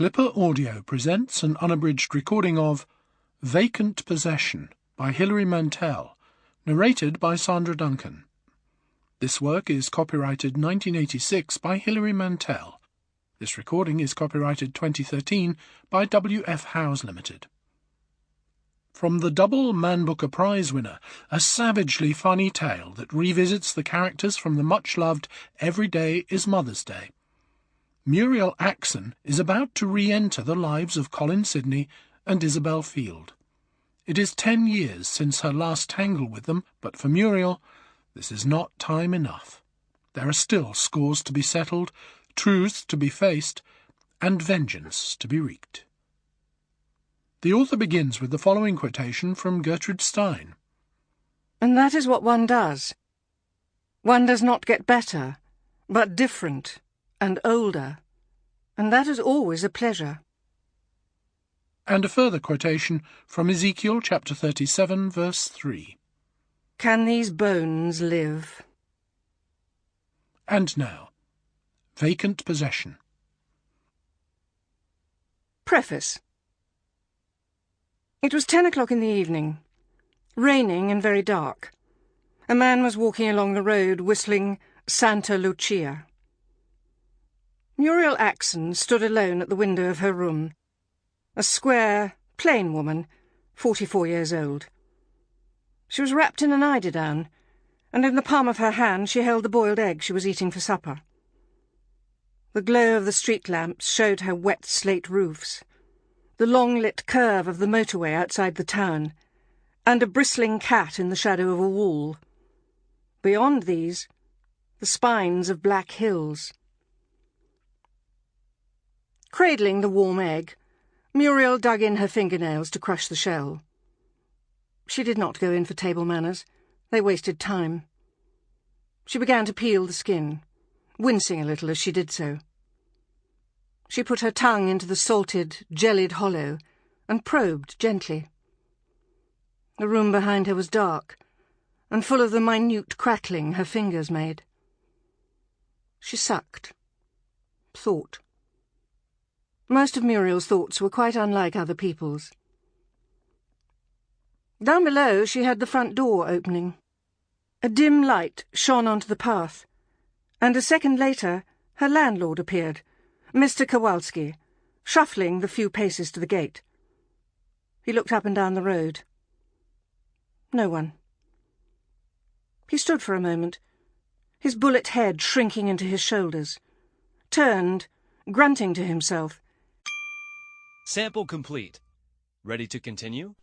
Clipper Audio presents an unabridged recording of Vacant Possession by Hilary Mantel, narrated by Sandra Duncan. This work is copyrighted 1986 by Hilary Mantel. This recording is copyrighted 2013 by W.F. Howes Limited. From the double Man Booker Prize winner, a savagely funny tale that revisits the characters from the much loved Every Day is Mother's Day. Muriel Axon is about to re enter the lives of Colin Sidney and Isabel Field. It is ten years since her last tangle with them, but for Muriel, this is not time enough. There are still scores to be settled, truths to be faced, and vengeance to be wreaked. The author begins with the following quotation from Gertrude Stein. And that is what one does. One does not get better, but different and older, and that is always a pleasure. And a further quotation from Ezekiel chapter 37, verse 3. Can these bones live? And now, vacant possession. Preface It was ten o'clock in the evening, raining and very dark. A man was walking along the road whistling Santa Lucia. Muriel Axon stood alone at the window of her room. A square, plain woman, forty-four years old. She was wrapped in an eiderdown, and in the palm of her hand she held the boiled egg she was eating for supper. The glow of the street lamps showed her wet slate roofs, the long-lit curve of the motorway outside the town, and a bristling cat in the shadow of a wall. Beyond these, the spines of black hills. Cradling the warm egg, Muriel dug in her fingernails to crush the shell. She did not go in for table manners. They wasted time. She began to peel the skin, wincing a little as she did so. She put her tongue into the salted, jellied hollow and probed gently. The room behind her was dark and full of the minute crackling her fingers made. She sucked, thought. Most of Muriel's thoughts were quite unlike other people's. Down below she heard the front door opening. A dim light shone onto the path, and a second later her landlord appeared, Mr. Kowalski, shuffling the few paces to the gate. He looked up and down the road. No one. He stood for a moment, his bullet head shrinking into his shoulders, turned, grunting to himself, Sample complete. Ready to continue?